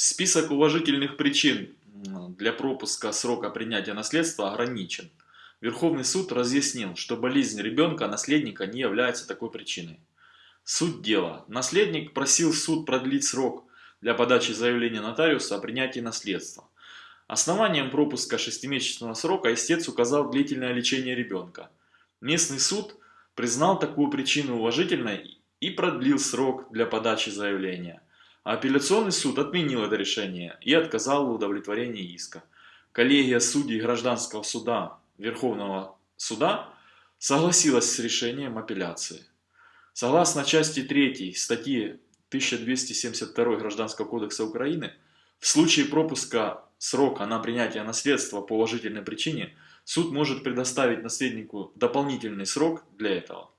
Список уважительных причин для пропуска срока принятия наследства ограничен. Верховный суд разъяснил, что болезнь ребенка-наследника не является такой причиной. Суть дела. Наследник просил суд продлить срок для подачи заявления нотариуса о принятии наследства. Основанием пропуска шестимесячного срока истец указал длительное лечение ребенка. Местный суд признал такую причину уважительной и продлил срок для подачи заявления. А апелляционный суд отменил это решение и отказал в удовлетворении иска. Коллегия судей гражданского суда Верховного суда согласилась с решением апелляции. Согласно части 3 статьи 1272 Гражданского кодекса Украины, в случае пропуска срока на принятие наследства по уважительной причине суд может предоставить наследнику дополнительный срок для этого.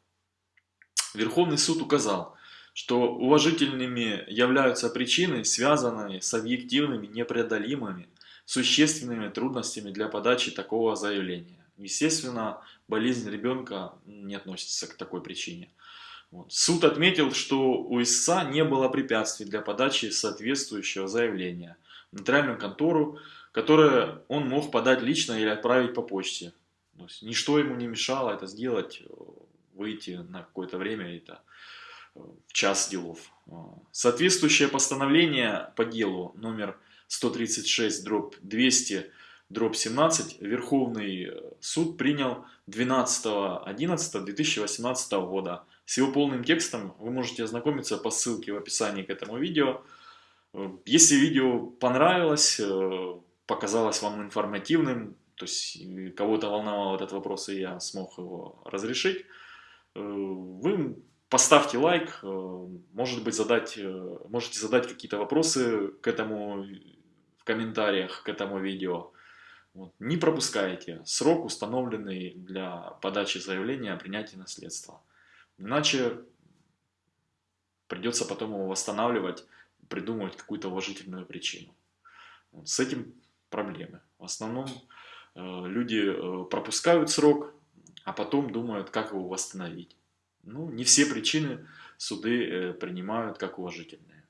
Верховный суд указал, что уважительными являются причины, связанные с объективными, непреодолимыми, существенными трудностями для подачи такого заявления. Естественно, болезнь ребенка не относится к такой причине. Вот. Суд отметил, что у истца не было препятствий для подачи соответствующего заявления в нотариальную контору, которое он мог подать лично или отправить по почте. То есть, ничто ему не мешало это сделать, выйти на какое-то время это в час делов. А, соответствующее постановление по делу номер 136 дробь 200 дробь 17 Верховный э, суд принял 12.11.2018 года. С его полным текстом вы можете ознакомиться по ссылке в описании к этому видео. Э, если видео понравилось, э, показалось вам информативным, то есть кого-то волновал этот вопрос и я смог его разрешить, вы Поставьте лайк, э, может быть задать, э, можете задать какие-то вопросы к этому в комментариях к этому видео. Вот. Не пропускайте срок, установленный для подачи заявления о принятии наследства. Иначе придется потом его восстанавливать, придумывать какую-то уважительную причину. Вот. С этим проблемы. В основном э, люди пропускают срок, а потом думают, как его восстановить. Ну, не все причины суды э, принимают как уважительные.